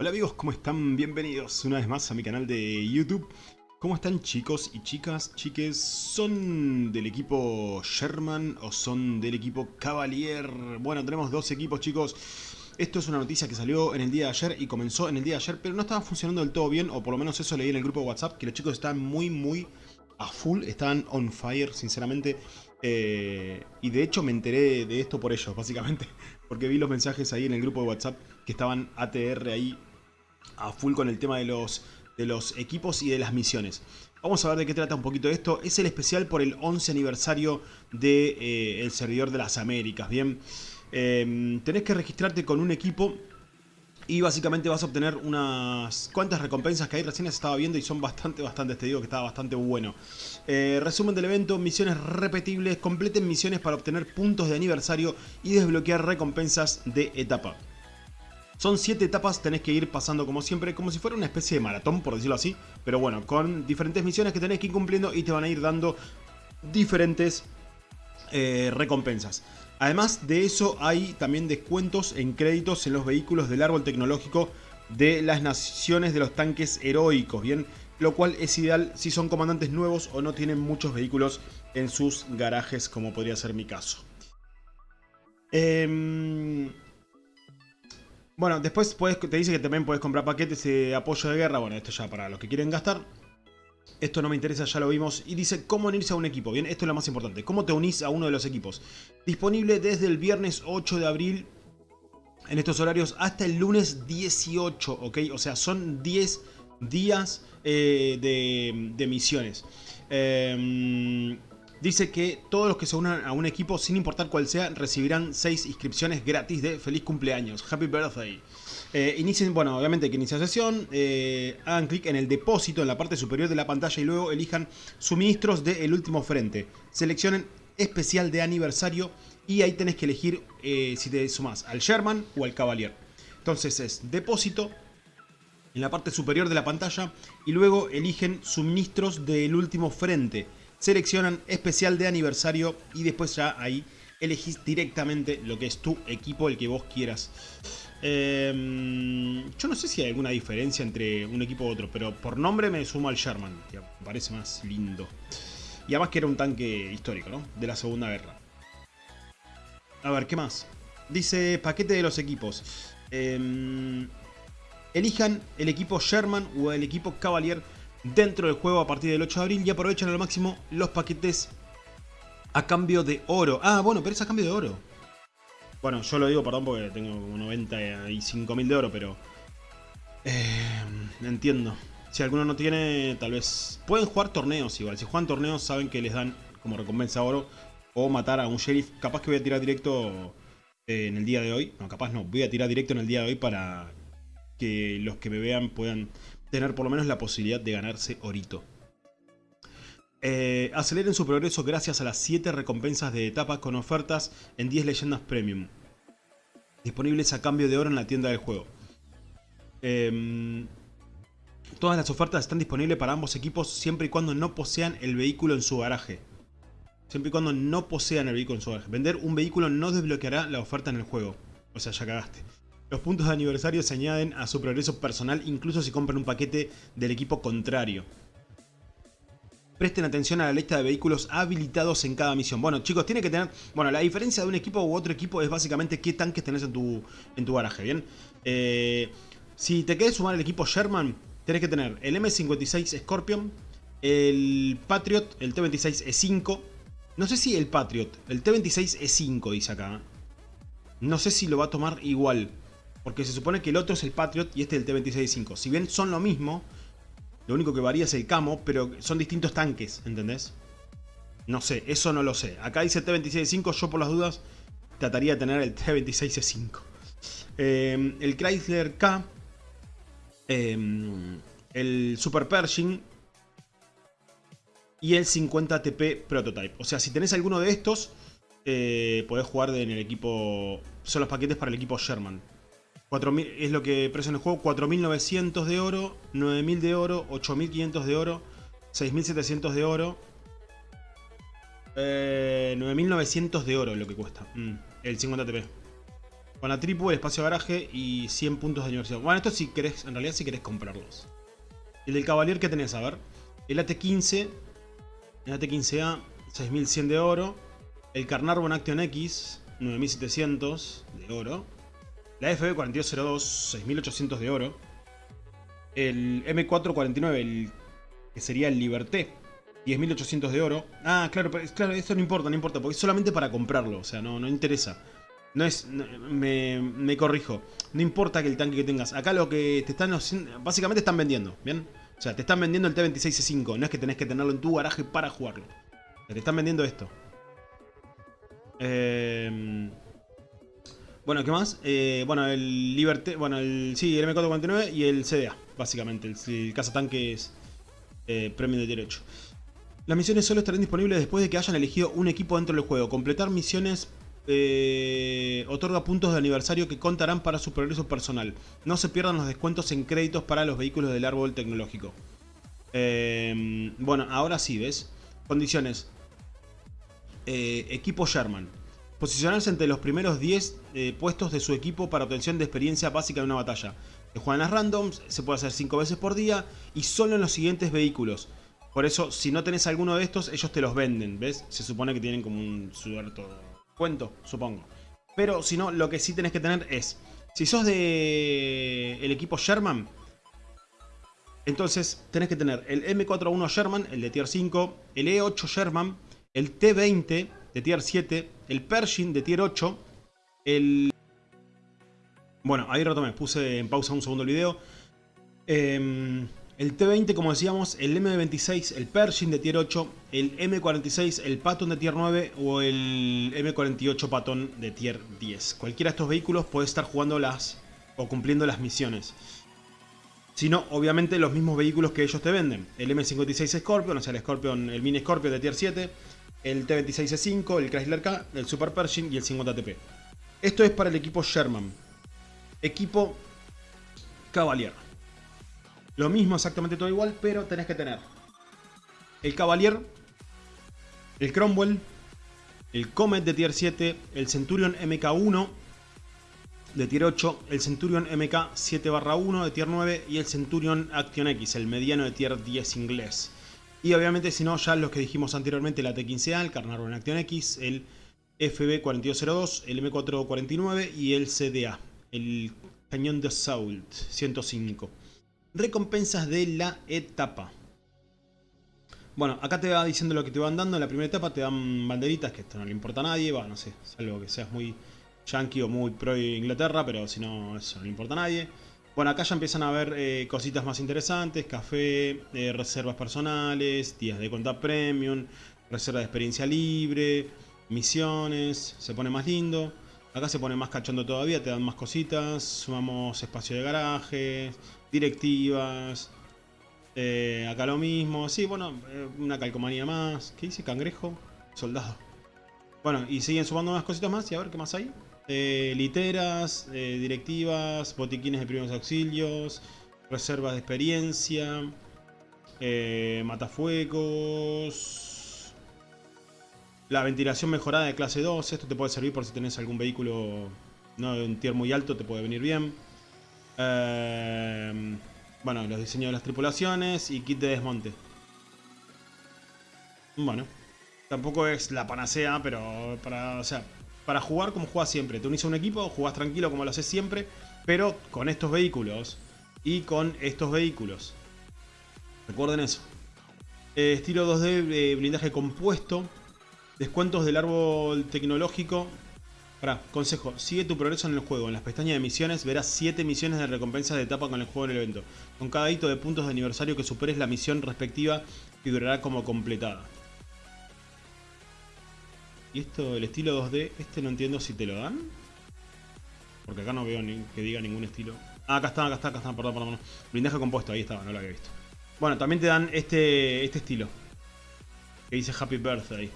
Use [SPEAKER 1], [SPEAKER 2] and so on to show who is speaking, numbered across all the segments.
[SPEAKER 1] Hola amigos, ¿cómo están? Bienvenidos una vez más a mi canal de YouTube. ¿Cómo están chicos y chicas? Chiques, ¿son del equipo Sherman o son del equipo Cavalier? Bueno, tenemos dos equipos chicos. Esto es una noticia que salió en el día de ayer y comenzó en el día de ayer, pero no estaba funcionando del todo bien, o por lo menos eso leí en el grupo de WhatsApp, que los chicos están muy, muy a full, estaban on fire, sinceramente. Eh, y de hecho me enteré de esto por ellos, básicamente. Porque vi los mensajes ahí en el grupo de WhatsApp que estaban ATR ahí a full con el tema de los, de los equipos y de las misiones. Vamos a ver de qué trata un poquito esto. Es el especial por el 11 aniversario del de, eh, servidor de las Américas, ¿bien? Eh, tenés que registrarte con un equipo y básicamente vas a obtener unas cuantas recompensas que ahí recién las estaba viendo y son bastante, bastante, te digo que está bastante bueno. Eh, resumen del evento, misiones repetibles, completen misiones para obtener puntos de aniversario y desbloquear recompensas de etapa. Son 7 etapas, tenés que ir pasando como siempre, como si fuera una especie de maratón, por decirlo así. Pero bueno, con diferentes misiones que tenés que ir cumpliendo y te van a ir dando diferentes eh, recompensas. Además de eso hay también descuentos en créditos en los vehículos del árbol tecnológico de las naciones de los tanques heroicos, ¿bien? Lo cual es ideal si son comandantes nuevos o no tienen muchos vehículos en sus garajes, como podría ser mi caso. Eh, bueno, después te dice que también puedes comprar paquetes de apoyo de guerra. Bueno, esto ya para los que quieren gastar. Esto no me interesa, ya lo vimos. Y dice cómo unirse a un equipo. Bien, esto es lo más importante. ¿Cómo te unís a uno de los equipos? Disponible desde el viernes 8 de abril en estos horarios hasta el lunes 18, ¿ok? O sea, son 10 días eh, de, de, misiones. Eh, dice que todos los que se unan a un equipo, sin importar cuál sea, recibirán 6 inscripciones gratis de feliz cumpleaños. Happy birthday. Eh, bueno, obviamente que inicia sesión, eh, hagan clic en el depósito en la parte superior de la pantalla y luego elijan suministros del último frente. Seleccionen especial de aniversario y ahí tenés que elegir eh, si te sumas al Sherman o al Cavalier. Entonces es depósito en la parte superior de la pantalla y luego eligen suministros del último frente seleccionan especial de aniversario y después ya ahí elegís directamente lo que es tu equipo, el que vos quieras. Em, yo no sé si hay alguna diferencia entre un equipo u otro, pero por nombre me sumo al Sherman, que me parece más lindo. Y además que era un tanque histórico, ¿no? De la Segunda Guerra. A ver, ¿qué más? Dice paquete de los equipos. Em, elijan el equipo Sherman o el equipo Cavalier dentro del juego a partir del 8 de abril y aprovechan al máximo los paquetes a cambio de oro. Ah, bueno, pero es a cambio de oro. Bueno, yo lo digo, perdón, porque tengo como 95.000 de oro, pero... Eh, entiendo. Si alguno no tiene, tal vez... Pueden jugar torneos igual. Si juegan torneos saben que les dan como recompensa oro. O matar a un sheriff. Capaz que voy a tirar directo en el día de hoy. No, capaz no. Voy a tirar directo en el día de hoy para que los que me vean puedan tener por lo menos la posibilidad de ganarse orito. Eh, aceleren su progreso gracias a las 7 recompensas de etapa con ofertas en 10 leyendas premium. Disponibles a cambio de oro en la tienda del juego. Em, todas las ofertas están disponibles para ambos equipos siempre y cuando no posean el vehículo en su garaje. Siempre y cuando no posean el vehículo en su garaje. Vender un vehículo no desbloqueará la oferta en el juego. O sea, ya cagaste. Los puntos de aniversario se añaden a su progreso personal incluso si compran un paquete del equipo contrario. Presten atención a la lista de vehículos habilitados en cada misión. Bueno, chicos, tiene que tener... Bueno, la diferencia de un equipo u otro equipo es básicamente qué tanques tenés en tu, en tu garaje, ¿bien? Eh, si te querés sumar el equipo Sherman, tenés que tener el M56 Scorpion, el Patriot, el T26E5. No sé si el Patriot, el T26E5 dice acá. No sé si lo va a tomar igual. Porque se supone que el otro es el Patriot y este es el T-26-5. Si bien son lo mismo, lo único que varía es el camo, pero son distintos tanques, ¿entendés? No sé, eso no lo sé. Acá dice T-26-5, yo por las dudas trataría de tener el T-26-5. Em, el Chrysler K, em, el Super Pershing y el 50 TP Prototype. O sea, si tenés alguno de estos, eh, podés jugar en el equipo... Son los paquetes para el equipo Sherman. 4.000, es lo que precio en el juego, 4.900 de oro, 9.000 de oro, 8.500 de oro, 6.700 de oro, 9.900 eh, de oro es lo que cuesta, mm, el 50 TP. Con la tripu, el espacio de garaje y 100 puntos de universidad. Bueno, esto si querés, en realidad si querés comprarlos. El del Cavalier que tenés, a ver. El AT-15. El AT-15A, 6100 de oro. El Carnarvon Action X, 9700 de oro. La FB4202, 6800 de oro. El M449, el, que sería el Liberté, 10.800 de oro. Ah, claro, claro, esto no importa, no importa, porque es solamente para comprarlo, o sea, no, no interesa. No es, me, me, corrijo, no importa que el tanque que tengas. Acá lo que te están básicamente están vendiendo, ¿bien? O sea, te están vendiendo el T26C5, no es que tenés que tenerlo en tu garaje para jugarlo. te están vendiendo esto. Eh, bueno, ¿qué más? Eh, bueno, el Liberté, bueno, el, sí, el M449 y el CDA, básicamente, el, el cazatanques eh, premium de 8. Las misiones solo estarán disponibles después de que hayan elegido un equipo dentro del juego. Completar misiones eh, otorga puntos de aniversario que contarán para su progreso personal. No se pierdan los descuentos en créditos para los vehículos del árbol tecnológico. Eh, bueno, ahora sí, ¿ves? Condiciones. Eh, equipo Sherman. Posicionarse entre los primeros 10 puestos de su equipo para obtención de experiencia básica en una batalla. Se juegan las randoms, se puede hacer 5 veces por día y solo en los siguientes vehículos. Por eso, si no tenés alguno de estos, ellos te los venden, ¿ves? Se supone que tienen como un suelto cuento, supongo. Pero si no, lo que sí tenés que tener es... Si sos de el equipo Sherman, entonces tenés que tener el M41 Sherman, el de tier 5, el E8 Sherman, el T20 tier 7, el Pershing de tier 8, el... Bueno, ahí retomé, puse en pausa un segundo el video. Eh, el T20, como decíamos, el M26, el Pershing de tier 8, el M46, el Patton de tier 9 o el M48 Patton de tier 10. Cualquiera de estos vehículos puede estar jugando las o cumpliendo las misiones. Si no, obviamente los mismos vehículos que ellos te venden. El M56 Scorpion, o sea, el Scorpion, el Mini Scorpion de tier 7, el T26E5, el Chrysler K, el Super Pershing y el 50TP. Esto es para el equipo Sherman. Equipo Cavalier. Lo mismo exactamente todo igual, pero tenés que tener el Cavalier, el Cromwell, el Comet de tier 7, el Centurion MK1 de tier 8, el Centurion MK 7 1 de tier 9 y el Centurion Action X, el mediano de tier 10 inglés. Y obviamente si no, ya los que dijimos anteriormente, el AT-15A, el Carnarvon Action X, el FB4202, el M449 y el CDA, el Cañón de Assault 105 recompensas de la etapa. Bueno, acá te va diciendo lo que te van dando. En la primera etapa te dan banderitas, que esto no le importa a nadie. Va, no sé, salvo que seas muy yankee o muy pro Inglaterra, pero si no, eso no le importa a nadie. Bueno, acá ya empiezan a ver eh, cositas más interesantes. Café, eh, reservas personales, días de cuenta premium, reserva de experiencia libre, misiones. Se pone más lindo. Acá se pone más cachondo todavía, te dan más cositas. Sumamos espacio de garaje, directivas. Eh, acá lo mismo. Sí, bueno, una calcomanía más. ¿Qué dice? Cangrejo. Soldado. Bueno, y siguen sumando unas cositas más. Y a ver qué más hay. Eh, literas, directivas, botiquines de primeros auxilios, reservas de experiencia, matafuegos, la ventilación mejorada de clase 2. Esto te puede servir por si tenés algún vehículo no de un tier muy alto, te puede venir bien. Em, bueno, los diseños de las tripulaciones y kit de desmonte. Bueno, tampoco es la panacea, pero para, o sea, para jugar como juegas siempre. Te unís a un equipo, jugás tranquilo como lo haces siempre, pero con estos vehículos y con estos vehículos. Recuerden eso. Eh, estilo 2D, eh, blindaje compuesto. Descuentos del árbol tecnológico Pará, consejo, sigue tu progreso en el juego. En las pestañas de misiones verás 7 misiones de recompensas de etapa con el juego en el evento. Con cada hito de puntos de aniversario que superes la misión respectiva figurará como completada. Y esto, el estilo 2D, este no entiendo si te lo dan. Porque acá no veo que diga ningún estilo. Ah, acá está, acá está, acá está, perdón, perdón. Blindaje compuesto, ahí estaba, no lo había visto. Bueno, también te dan este, este estilo. Que dice Happy Birthday.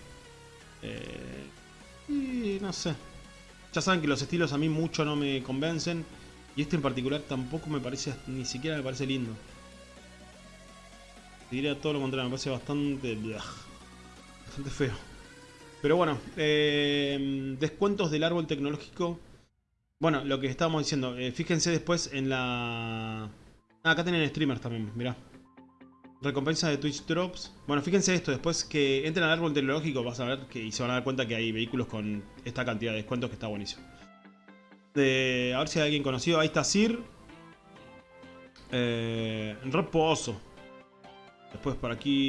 [SPEAKER 1] Eh, y no sé. Ya saben que los estilos a mí mucho no me convencen. Y este en particular tampoco me parece, ni siquiera me parece lindo. Diría todo lo contrario, me parece bastante... bastante feo. Pero bueno, eh, descuentos del árbol tecnológico. Bueno, lo que estábamos diciendo, eh, fíjense después en la... Ah, acá tienen streamers también, mirá. Recompensa de Twitch Drops. Bueno, fíjense esto, después que entren al árbol tecnológico vas a ver que y se van a dar cuenta que hay vehículos con esta cantidad de descuentos que está buenísimo. A ver si hay alguien conocido. Ahí está Sir. Eh, Reposo. Después por aquí...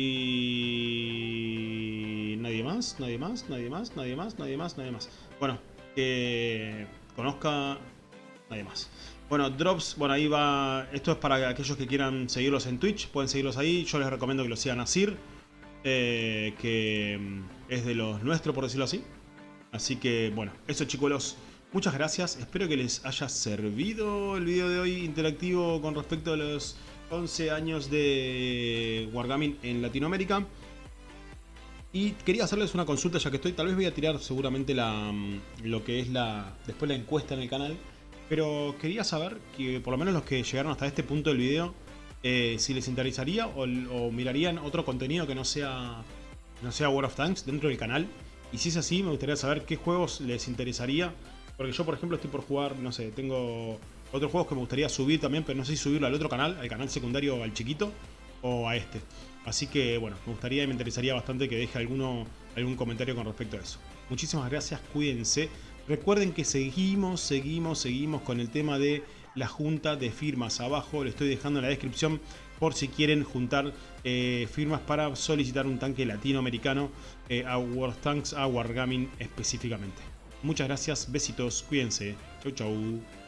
[SPEAKER 1] Nadie más, nadie más, nadie más, nadie más, nadie más, nadie más. Bueno, que conozca... Nadie más. Bueno, Drops, bueno, ahí va... Esto es para aquellos que quieran seguirlos en Twitch. Pueden seguirlos ahí. Yo les recomiendo que lo sigan a Sir. Eh, que mm, es de los nuestros, por decirlo así. Así que, bueno, eso chicos, muchas gracias. Espero que les haya servido el video de hoy interactivo con respecto a los 11 años de Wargaming en Latinoamérica. Y quería hacerles una consulta ya que estoy, tal vez voy a tirar seguramente la, mm, lo que es la después la encuesta en el canal. Pero quería saber que por lo menos los que llegaron hasta este punto del video, eh, si les interesaría o, mirarían otro contenido que no sea, no sea World of Tanks dentro del canal. Y si es así, me gustaría saber qué juegos les interesaría. Porque yo, por ejemplo, estoy por jugar, no sé, tengo otros juegos que me gustaría subir también, pero no sé si subirlo al otro canal, al canal secundario al chiquito, o a este. Así que, bueno, me gustaría y me interesaría bastante que deje alguno, algún comentario con respecto a eso. Muchísimas gracias, cuídense. Recuerden que seguimos, seguimos, seguimos con el tema de la junta de firmas. Abajo le estoy dejando en la descripción por si quieren juntar eh, firmas para solicitar un tanque latinoamericano eh, a World Tanks, a Wargaming específicamente. Muchas gracias, besitos, cuídense. Chau chau.